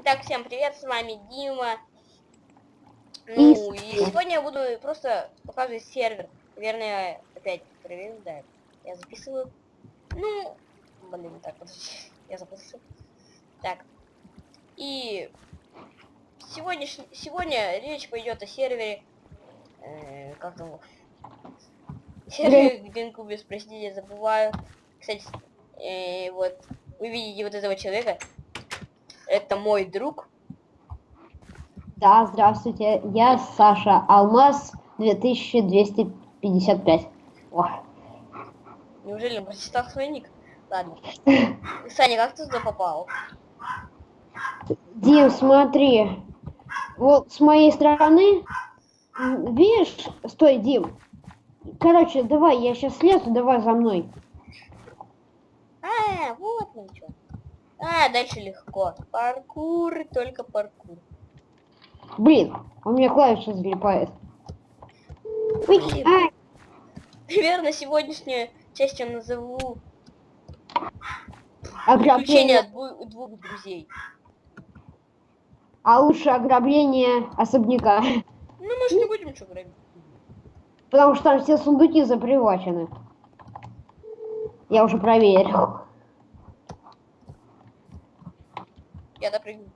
Итак, всем привет, с вами Дима. Ну, и сегодня я буду просто показывать сервер. Наверное, опять проверю, да. Я записываю. Ну, блин, так, подожди. Я записываю. Так. И сегодня, сегодня речь пойдет о сервере. Э, как там? Сервере Гринкубис, простите, я забываю. Кстати, э, вот, вы видите вот этого человека. Это мой друг. Да, здравствуйте. Я Саша Алмаз 2255. О. Неужели он прочитал свой ник? Ладно. Саня, как ты туда попал? Дим, смотри. Вот с моей стороны, видишь, стой, Дим. Короче, давай, я сейчас слезу, давай за мной. А, вот что. А, дальше легко. Паркур, только паркур. Блин, у меня клавиша залипает. Блин. Наверное, сегодняшнюю часть я назову ограбление. дву- двух друзей. А лучше ограбление особняка. Ну, мы же не будем что грабить. Потому что там все сундуки запривачены. Я уже проверил. Я допрыгну.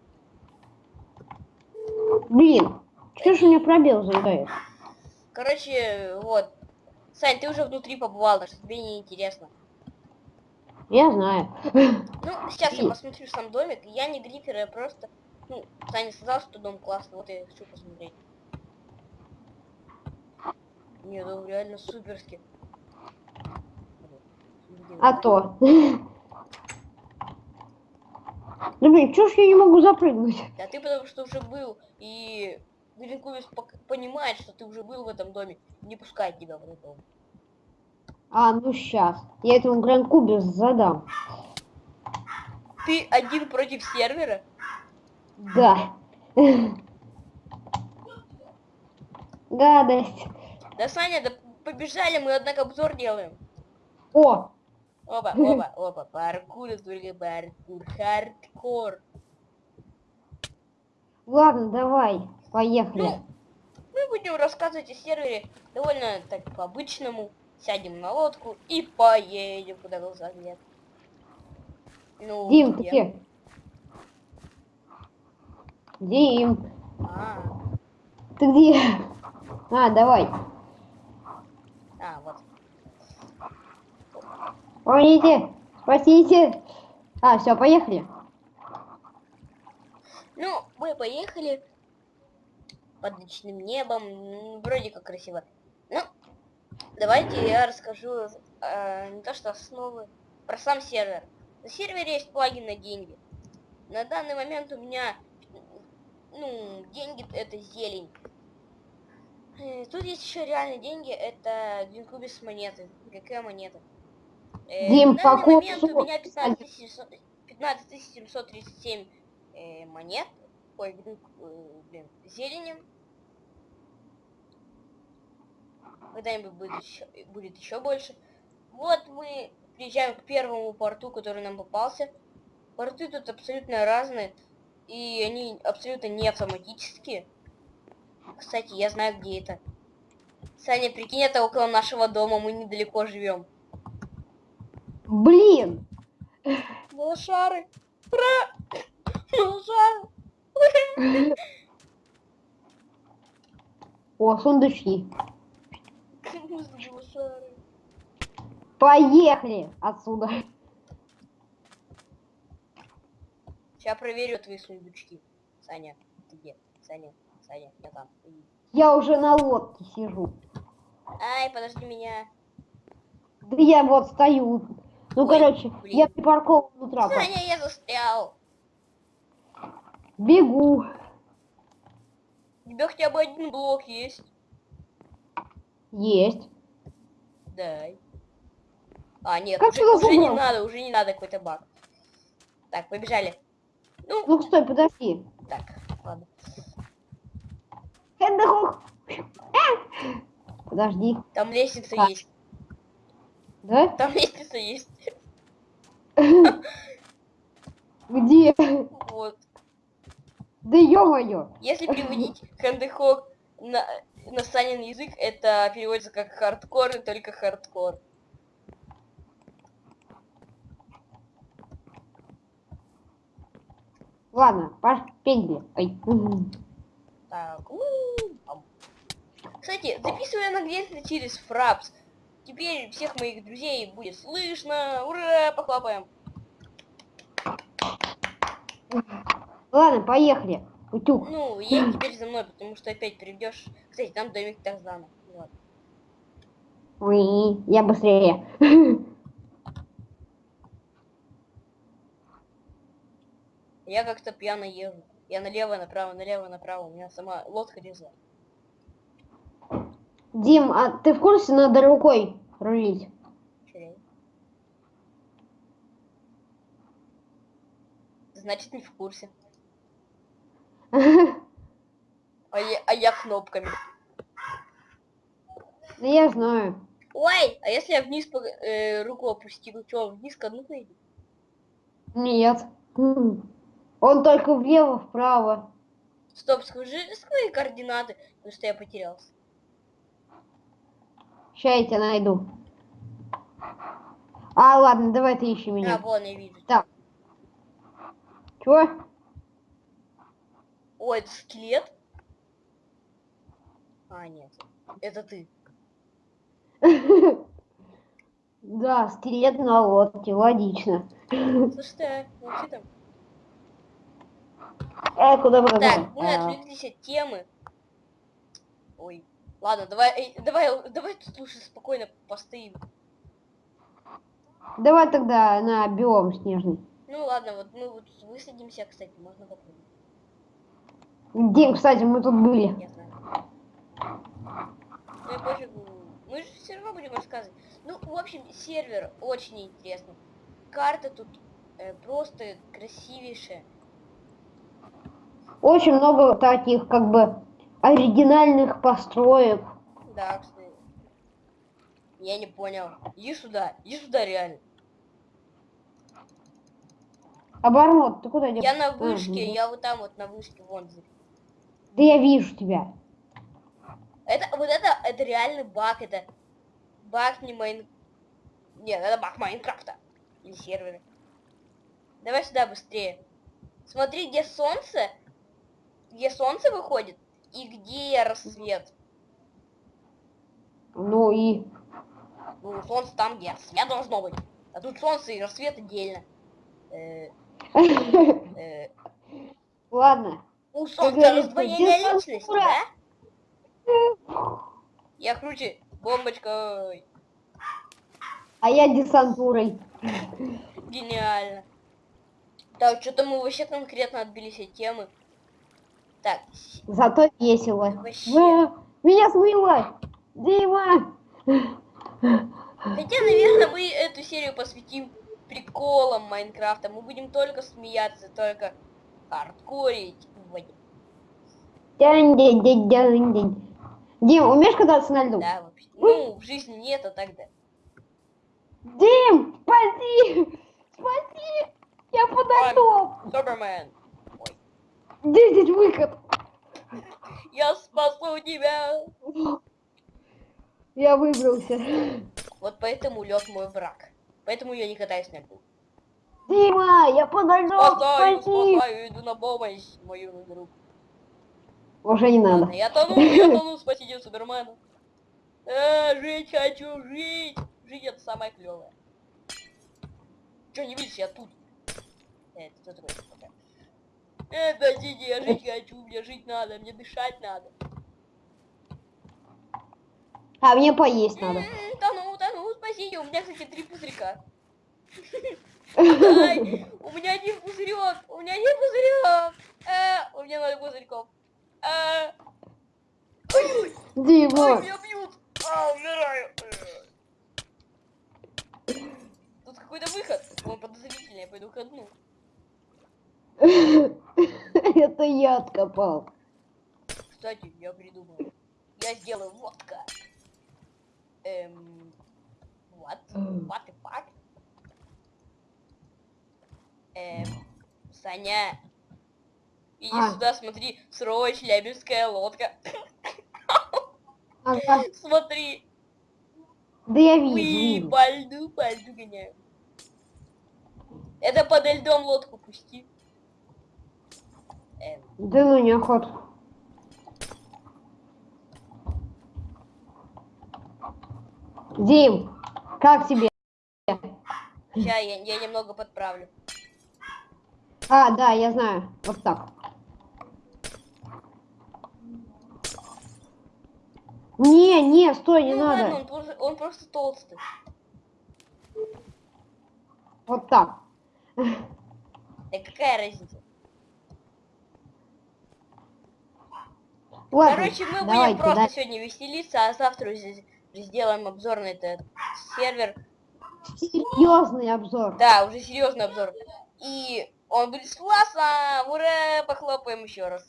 Блин, что ж у меня пробел заедает? Короче, вот. Сань, ты уже внутри побывал, так что тебе не интересно. Я знаю. Ну, сейчас я И- посмотрю сам домик. Я не грифер, я просто... Ну, Саня сказал, что дом классный, вот я хочу посмотреть. Не, дом реально суперский. А то. Да блин, чё ж я не могу запрыгнуть? Да ты потому что уже был, и пок- понимает, что ты уже был в этом доме, не пускает тебя в этот дом. А, ну сейчас. Я этому Гранд-кубе задам. Ты один против сервера? Да. Гадость. Да, Саня, да побежали, мы, однако, обзор делаем. О, Опа, опа, опа, паркур, только паркур, хардкор. ладно, давай, поехали. Ну, мы будем рассказывать о сервере довольно так по-обычному. Сядем на лодку и поедем, куда глаза глядят. Ну, Дим, ты где? где? Дим, А, ты где? А, давай. а, вот. Помогите, спасите. А, все, поехали. Ну, мы поехали под ночным небом. Вроде как красиво. Ну, давайте я расскажу э, не то что основы, про сам сервер. На сервере есть плагин на деньги. На данный момент у меня, ну, деньги это зелень. Э, Тут есть еще реальные деньги, это Гринкубис монеты. Какая монета? Э, Дим, на данный момент у срок? меня 15 700 15 737 э, монет. Ой, блин, э, блин, зелени. Когда-нибудь будет еще, будет еще больше. Вот мы приезжаем к первому порту, который нам попался. Порты тут абсолютно разные. И они абсолютно не автоматические. Кстати, я знаю, где это. Саня, прикинь, это около нашего дома, мы недалеко живем. Блин, Малышары! Ура! Малышары! о, сундучки. Поехали отсюда. Сейчас проверю твои сундучки. Саня, ты где? Саня, Саня, я там. Я уже на лодке сижу. Ай, подожди меня. Да я вот стою. Ну, Ой, короче, блин. я припаркован у трапа. Саня, я застрял. Бегу. У тебя хотя бы один блок есть? Есть. Дай. А, нет, Как уже, уже не надо, уже не надо какой-то баг. Так, побежали. Ну, Ну, стой, подожди. так, ладно. А! Подожди. Там лестница Так. есть. Да? Там лестница есть. Где? Вот. Да ё-моё! Если переводить Hände hoch на, на Санин язык, это переводится как хардкор, и только хардкор. Ладно, пошли. Ой. Так. Кстати, записываю английский через Fraps. Теперь всех моих друзей будет слышно. Ура, похлопаем. Ладно, поехали. Утюг. Ну, едь теперь за мной, потому что опять придешь. Кстати, там домик Тарзана. Вот. Ой, я быстрее. Я как-то пьяно езжу. Я налево, направо, налево, направо. У меня сама лодка резла. Дим, а ты в курсе, надо рукой рулить? Значит, не в курсе. А я, а я кнопками. Да я знаю. Ой, а если я вниз по- э, руку опустил, что, вниз дну пойду? Нет. Он только влево, вправо. Стоп, скажи свои координаты, потому что я потерялся. Сейчас я тебя найду. А, ладно, давай ты ищи А, меня. вон, я вижу. Так. Чего? Ой, это скелет? А, нет. Это ты. Да, скелет на лодке, логично. Слушай, ты, молчи там. Э, куда куда Так, мы отвлеклись от темы. Ой. Ладно, давай, давай, давай тут лучше спокойно постоим. Давай тогда на биом снежный. Ну ладно, вот мы вот высадимся, кстати, можно попробовать. Дим, кстати, мы тут были. Я знаю. Ну и пофигу. Мы же все равно будем рассказывать. Ну, в общем, сервер очень интересный. Карта тут э, просто красивейшая. Очень много таких, как бы, оригинальных построек. Да, кстати. Я не понял. Иди сюда, иди сюда реально. Оборот, ты куда идешь? Я на вышке, ну. я вот там вот на вышке, вон. Да я вижу тебя. Это, вот это, это реальный баг, это баг не Майн... Нет, это баг Майнкрафта. Или сервера. Давай сюда быстрее. Смотри, где солнце, где солнце выходит, и где рассвет. Ну и... Ну, солнце там, где рассвет должно быть. А тут солнце и рассвет отдельно. Э, э, Ладно. у солнца раздвоение личности, да? Я круче бомбочкой. А я десантурой. Гениально. Так, что-то мы вообще конкретно отбились от темы. Так, Зато весело. Вообще. Меня смыло! Дима! хотя, наверное, мы эту серию посвятим приколам Майнкрафта. Мы будем только смеяться, только хардкорить. Вот. Дянь-дянь-дянь-дянь. Дим, умеешь кататься на льду? Да, вообще. Ну, в жизни нет, а тогда. Дим, спаси! Спаси! Я подошел! Супермен, Где здесь выход? я спасу тебя. Я выбрался. Вот поэтому лед мой враг. Поэтому я не катаюсь на льду. Дима, я подошел! Спасаю, Спаси! спасаю, иду на помощь, мою друг. Уже не надо. Ладно, я тону, я тону, спасите Супермена. Э, жить хочу, жить. Жить это самое клевое. Че, не видишь, я тут. Э, это кто такой? Э, подождите, я жить хочу, мне жить надо, мне дышать надо. А мне поесть надо. Тону, тону, спасите, у меня, кстати, три пузырька. Ай, у меня один пузырек, у меня один пузырек. Э, у меня ноль пузырьков. Э, ой, ой, меня бьют. А, умираю. Тут какой-то выход. Он подозрительный, я пойду ко дну. Это я откопал. Кстати, я придумал. Я сделаю водка. Эм... What? What the fuck? Эм... Саня. Иди А. сюда, смотри, сырое челябинская лодка. Ага. Смотри, Да я вижу. вижу. по льду, по льду гоняю. Это под льдом лодку пусти. Да ну неохота. Дим, как тебе? ща я, я немного подправлю. А, да, я знаю. Вот так. Не, не, стой, не ну надо. ладно, он просто, он просто толстый. Вот так. Да какая разница? Ладно, Короче, мы будем просто да. сегодня веселиться, а завтра сделаем обзор на этот сервер. Серьезный обзор. Да, уже серьезный обзор. И он будет с классом! Ура! Похлопаем еще раз.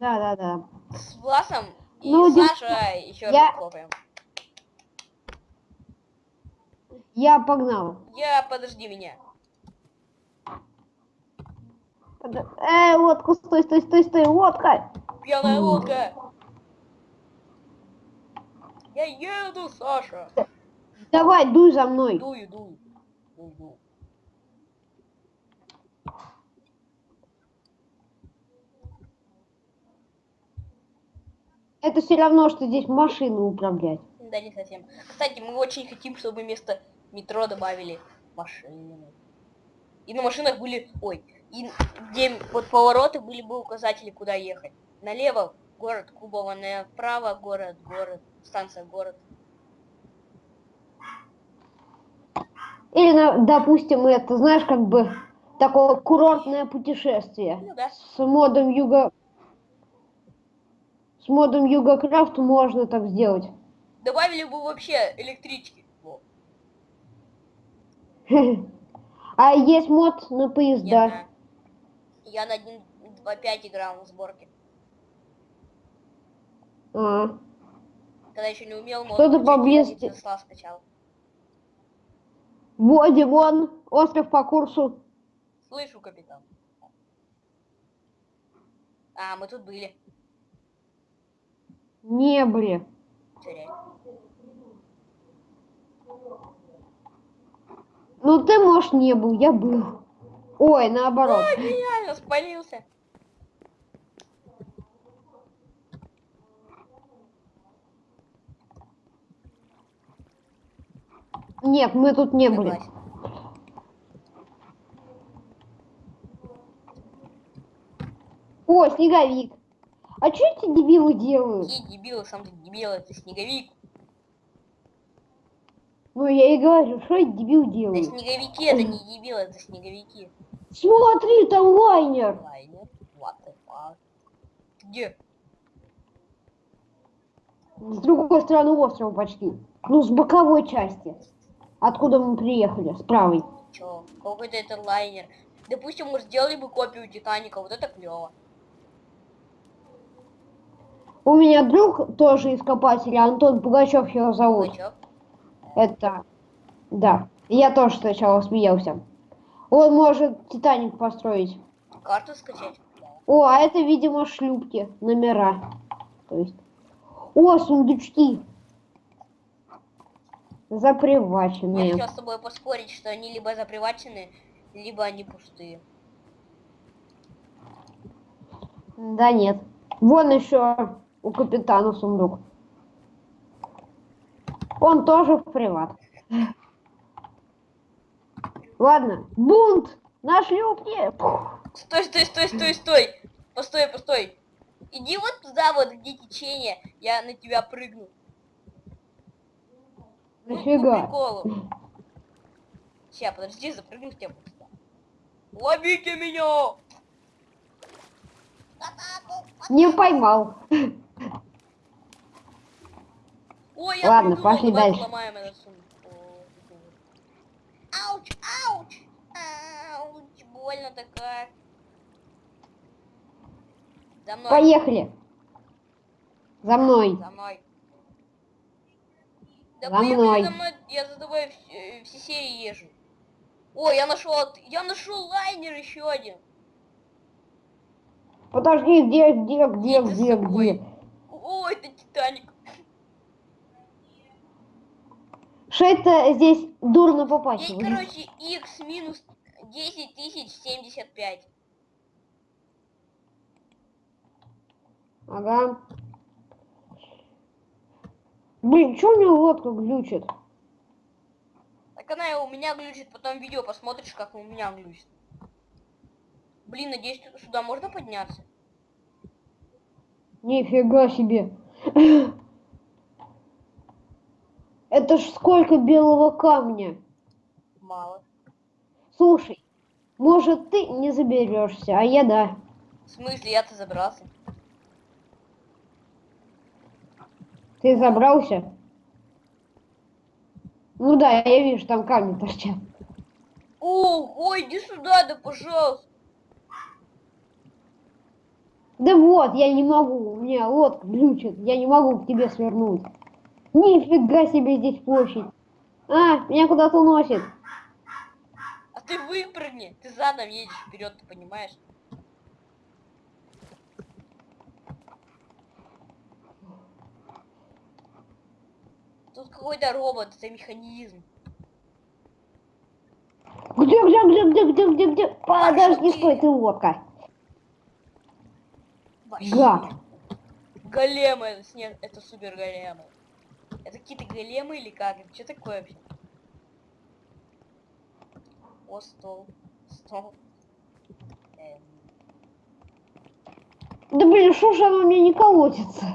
Да, да, да. С Власом и Ну, Саша еще я- раз похлопаем. Я погнал. Я, подожди меня. Под- Э, лодку, стой, стой, стой, стой, лодка. Пьяная лодка. Я еду, Саша. Давай, дуй за мной. Дую, дую. Дую, дую. Это все равно, что здесь машину управлять. Да, не совсем. Кстати, мы очень хотим, чтобы вместо метро добавили машины. И на машинах были... Ой, и где вот повороты были бы указатели, куда ехать. Налево город Кубова, направо город, город, станция город. Или, допустим, это, знаешь, как бы такое курортное путешествие. Ну да. С модом юга... С модом Югокрафт можно так сделать. Добавили бы вообще электрички. А есть мод на поезда. знаю. Я на 1.2.5 играл на сборке. А, Когда еще не умел. Что-то включать, поблизости. скачал. Вводим он, остров по курсу. Слышу, капитан. А, мы тут были. Не были. Ну ты, может, не был, я был. Ой, наоборот. Реально спалился. Нет, мы тут не были. Согласен. О, снеговик. А что эти дебилы делают? Какие дебилы, сам ты дебил, это снеговик. Ну, я и говорю, что эти дебилы Да делают? снеговики это не дебилы, это снеговики. Смотри, там лайнер. Лайнер, what the fuck. Где? С другой стороны острова почти. Ну, с боковой части. Откуда мы приехали? С правой. Чё? Какой-то это лайнер. Допустим, мы сделали бы копию Титаника, вот это клево. У меня друг тоже ископатель, Антон Пугачев его зовут. Пугачёв. Это... Да. Я тоже сначала смеялся. Он может Титаник построить. Карту скачать? О, а это, видимо, шлюпки, номера. То есть... О, сундучки. Я Заприваченные. хотел с тобой поспорить, что они либо запривачены, либо они пустые. Да нет. Вон еще у капитана сундук. Он тоже в приват. Ладно, бунт на шлюпке. Стой, стой, стой, стой, стой! Постой, постой! Иди вот туда, вот где течение, я на тебя прыгну. Ну, Нафига? приколу. Ща, подожди, запрыгну к тебе. Ловите меня! Не поймал. Ой, я Ладно, придумал, пошли дальше. сломаем этот сундук. Ауч, ауч! Ауч, больно такая. За мной, Поехали. За мной. за мной. Да За мной. за мной, я за тобой вс- э, все серии езжу. Ой, я нашел, я нашел лайнер еще один. Подожди, где, где, где, Иди где, где? О, это Титаник. Что это здесь дурно попасть? Здесь, короче, x минус 10 тысяч 75. Ага. Блин, что у меня лодка глючит? Так она у меня глючит, потом видео посмотришь, как у меня глючит. Блин, надеюсь, сюда можно подняться? Нифига себе. Это ж сколько белого камня. Мало. Слушай, может ты не заберешься, а я да. В смысле, я-то забрался? Ты забрался? Ну да, я вижу, там камни торчат. Ого, иди сюда, да пожалуйста. Да вот, я не могу, у меня лодка глючит, я не могу к тебе свернуть. Нифига себе здесь площадь. А, меня куда-то уносит. А ты выпрыгни, ты задом едешь вперед, ты понимаешь? Тут какой-то робот, это механизм. Где, где, где, где, где, где, где? Подожди, стой, ты лодка. Гад. Големы, это, снег, это супер големы. Это какие-то големы или как? Это что такое вообще? О, стол. Стол. Эм, Да блин, что ж оно мне не колотится?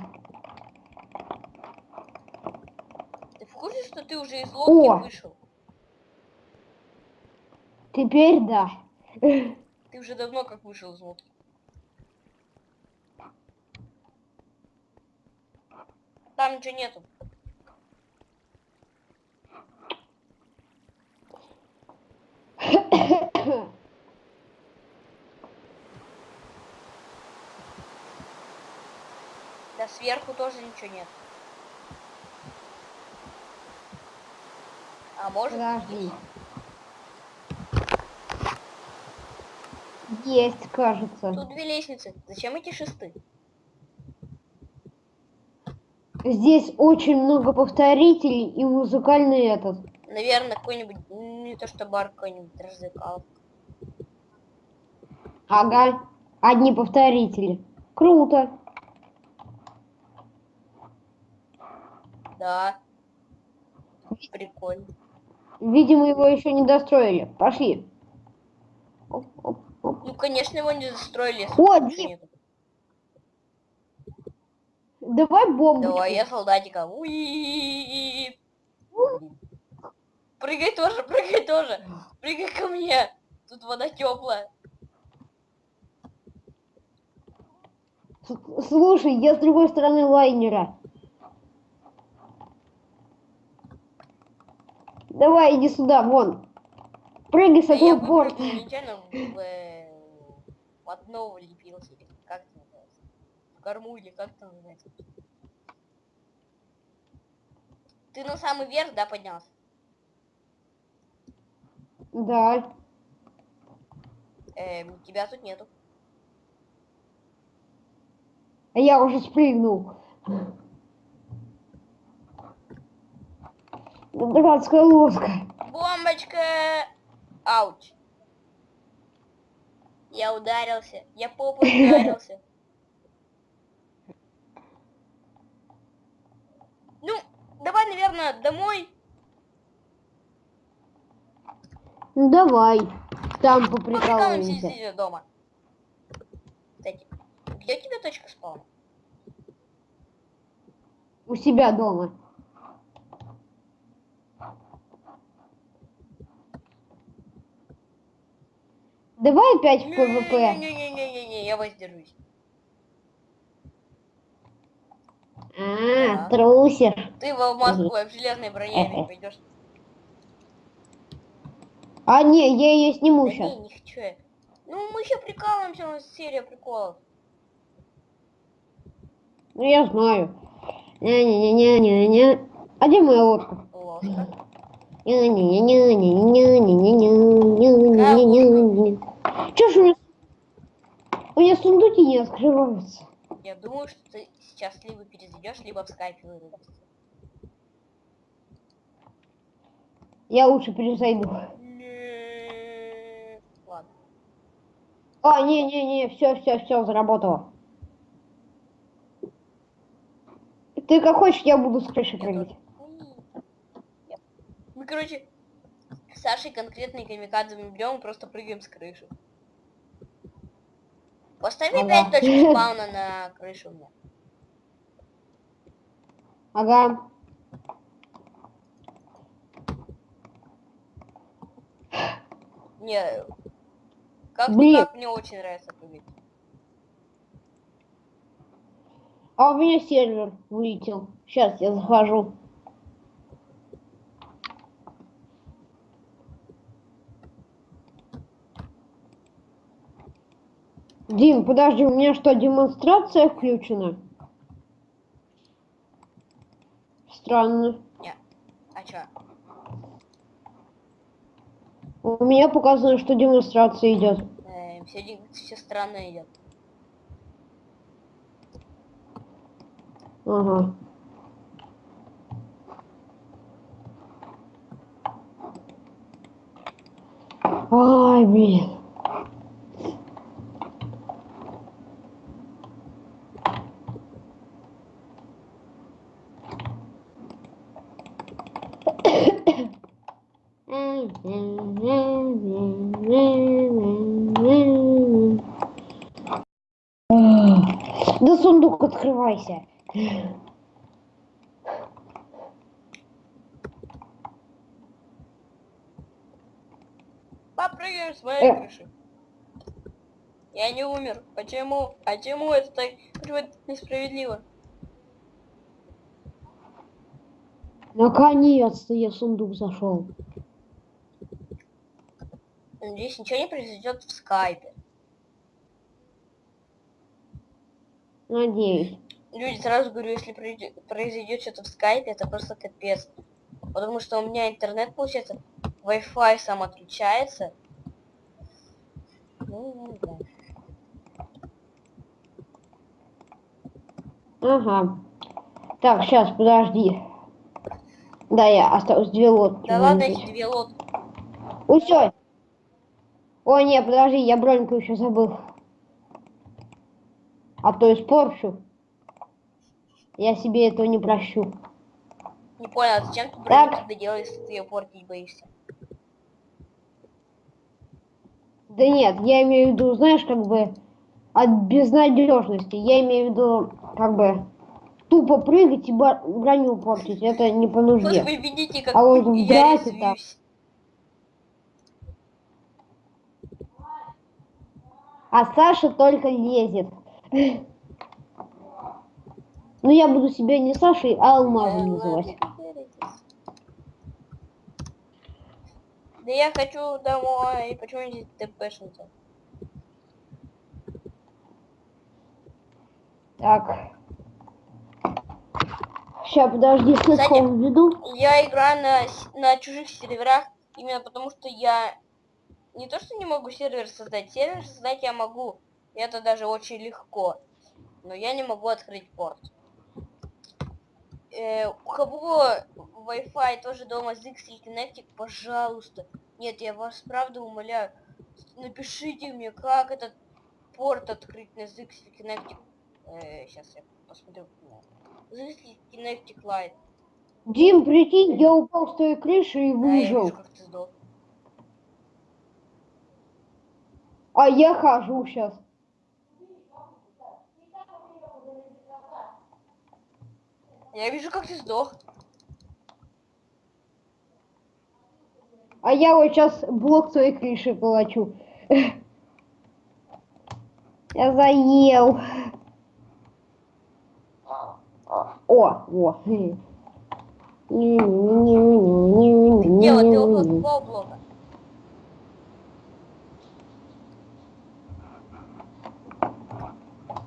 Ты в курсе, что ты уже из лодки О. вышел? Теперь да. Ты уже давно как вышел из лодки. Там ничего нету. Да сверху тоже ничего нет. А может? Подожди. Есть, кажется. Тут две лестницы. Зачем эти шесты? Здесь очень много повторителей и музыкальный этот. Наверное, какой-нибудь, м, не то что бар, какой-нибудь развлекал. Ага, одни повторители. Круто. Да. Прикольно. Видимо, его еще не достроили. Пошли. Оп, оп, оп. Ну, конечно, его не застроили. если О, нету. Давай бомбочку. Давай, я солдатика. Уи. Прыгай тоже, прыгай тоже. Прыгай ко мне. Тут вода теплая. Слушай, я с другой стороны лайнера. Давай, иди сюда, вон. Прыгай с Да я этого борта. в, э, в дно влепился. Как это называется? В корму или как это называется? Ты на самый верх, да, поднялся? Да. Эм, тебя тут нету. А я уже спрыгнул. Дурацкая лодка. Бомбочка! Ауч. Я ударился. Я попой ударился. Ну, давай, наверное, домой. Ну давай. Там Поприкалываемся сидя дома. Кстати, где у тебя точка спауна? У себя дома. Давай опять в PvP. Не-не-не-не-не, я воздержусь. А, трусишь. Ты в алмазку в железной броне пойдешь. А, не, я ее сниму да сейчас. Не, не хочу. Ну, мы еще прикалываемся, у нас серия приколов. Ну, я знаю. Не-не-не-не-не-не. А где моя лодка? Ложка. Че ж у меня... У меня сундуки не открываются. Я думаю, что ты сейчас либо перезайдешь, либо в скайпе вырубишься. Я лучше перезайду. Ладно. А, не-не-не, все, все, все, заработало. Ты как хочешь, я буду с крыши прыгать. Мы, короче, с Сашей конкретный камикадзе берем просто прыгаем с крыши. Поставь Ага. опять точку спауна на крышу у меня. Ага. Не, как Блин. мне очень нравится прыгать. А у меня сервер вылетел. Сейчас я захожу. Дим, подожди, у меня что, демонстрация включена? Странно. А чё? У меня показано, что демонстрация идет. Э, все, все странно идет. Ага. Ай, блин. Да сундук открывайся. Попрыгаем с моей Э. крыши. Я не умер. Почему? Почему это так? Почему это несправедливо? Наконец-то я в сундук зашел. Надеюсь, ничего не произойдет в скайпе. Надеюсь. Люди, сразу говорю, если произойдет, что-то в скайпе, это просто капец. Потому что у меня интернет, получается, Wi-Fi сам отключается. Ну, не знаю. Ага. Так, сейчас, подожди. Да, я осталось две лодки. Да ладно, эти две лодки. Усё. Ой, не, подожди, я броньку еще забыл. А то испорчу. Я себе этого не прощу. Не понял, а зачем ты броню тогда делаешь, если ты ее портить боишься? Да нет, я имею в виду, знаешь, как бы от безнадежности. Я имею в виду, как бы тупо прыгать и броню портить. Это не по Вот нужде. вы видите, как А вот там- резвлюсь. А Саша только лезет. Ну я буду себя не Сашей, а Алмазом Да называть. Да я хочу домой. Почему здесь ТПшница? Так. Сейчас, подожди, слишком введу. Я играю на, на чужих серверах именно потому, что я не то, что не могу сервер создать. Сервер создать я могу. Это даже очень легко. Но я не могу открыть порт. Э, у кого Wi-Fi тоже дома или Kinectic, пожалуйста. Нет, я вас правда умоляю. Напишите мне, как этот порт открыть на ZX Kinectic. сейчас я посмотрю. ZX Kinectic Lite. Дим, прикинь, я упал с той крыши и Да, я выжил. вижу, как ты сдох. А я хожу сейчас. Я вижу, как ты сдох. А я вот сейчас блок своей крыши калачу. Я заел. О, во. Дело, ты около какого блока?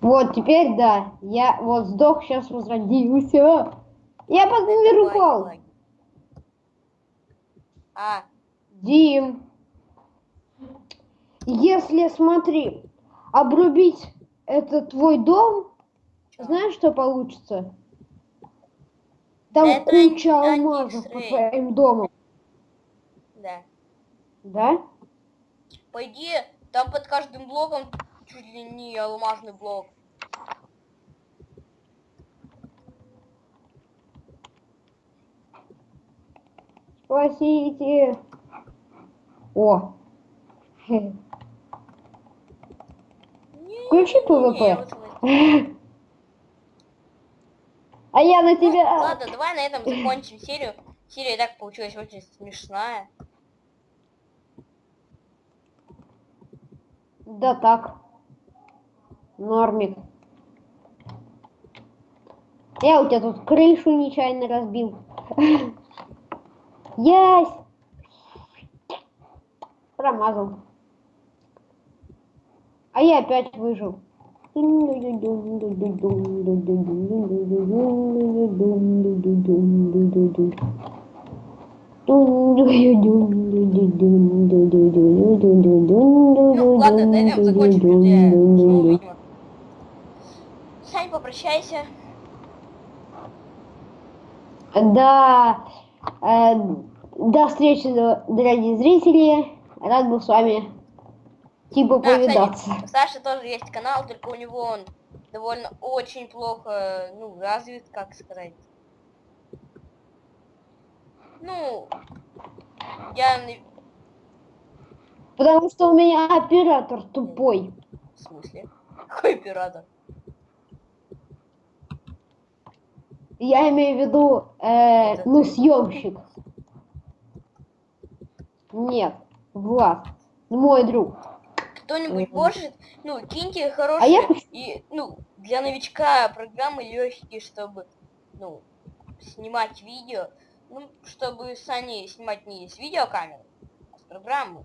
Вот, теперь да. Я вот сдох, сейчас возродился. Я под номер Лаги, упал. лаги. А, Дим. Если, смотри, обрубить этот твой дом, Чё? знаешь, что получится? Там Это куча алмазов по твоим домам, Да. да? По идее, там под каждым блоком чуть ли не алмазный блок. Спасите. О. Не, Включи не, вот вот. А я на Ну, тебя... ладно, давай на этом закончим серию. Серия так получилась очень смешная. Да так. Нормик. Я у тебя тут крышу нечаянно разбил. Ясь! Промазал. А я опять выжил. Ну, ладно, на этом закончим, попрощайся. Да, э, до встречи, д- дорогие зрители. Рад был с вами типа А, кстати, повидаться. у Саши тоже есть канал, только у него он довольно очень плохо, ну, развит, как сказать. Ну, я... Потому что у меня оператор тупой. В смысле? Какой оператор? Я имею в виду, э, Это ну, ты. съемщик. Нет, Влад, мой друг. Кто-нибудь Мгм. может, ну, киньте А я хорошие и, ну, для новичка программы легкие, чтобы, ну, снимать видео, ну, чтобы Сани снимать не с видеокамеры, а с программы.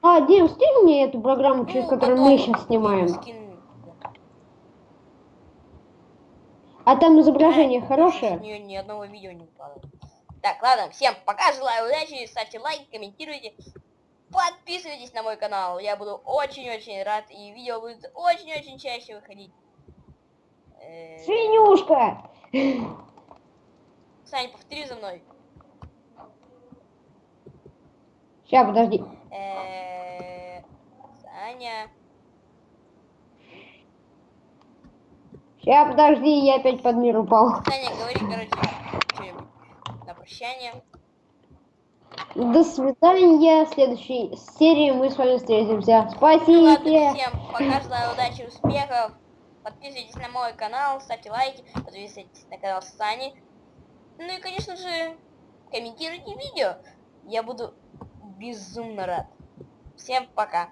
А, Дим, скинь мне эту программу, через Ну, которую мы сейчас снимаем. скину, да. А там изображение Да, хорошее? Нее ни одного видео не упало. Так, ладно, всем пока, желаю удачи, ставьте лайк, комментируйте, подписывайтесь на мой канал, я буду очень-очень рад, и видео будет очень-очень чаще выходить. Э, Свинюшка! Сань, повтори за мной. Сейчас, подожди. Э, Саня. Сейчас, подожди, я опять под мир упал. Саня, говори, короче, на прощание. До свидания. В следующей серии мы с вами встретимся. Ну ладно, Спасибо. всем пока, желаю удачи, успехов. Подписывайтесь на мой канал, ставьте лайки, подписывайтесь на канал Сани. Ну и, конечно же, комментируйте видео. Я буду безумно рад. Всем пока.